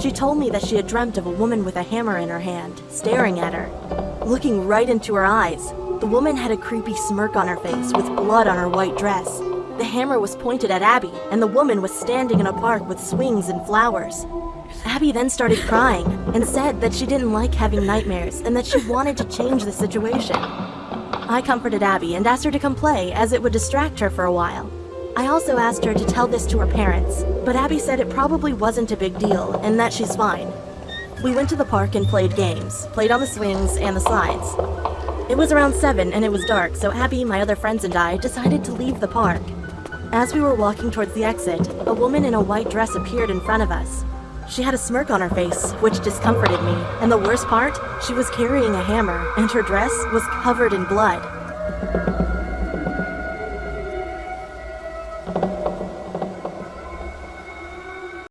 She told me that she had dreamt of a woman with a hammer in her hand, staring at her. Looking right into her eyes, the woman had a creepy smirk on her face with blood on her white dress. The hammer was pointed at Abby, and the woman was standing in a park with swings and flowers. Abby then started crying and said that she didn't like having nightmares and that she wanted to change the situation. I comforted Abby and asked her to come play as it would distract her for a while. I also asked her to tell this to her parents, but Abby said it probably wasn't a big deal and that she's fine. We went to the park and played games, played on the swings and the slides. It was around 7 and it was dark, so Abby, my other friends, and I decided to leave the park. As we were walking towards the exit, a woman in a white dress appeared in front of us. She had a smirk on her face, which discomforted me, and the worst part, she was carrying a hammer, and her dress was covered in blood. Thank you.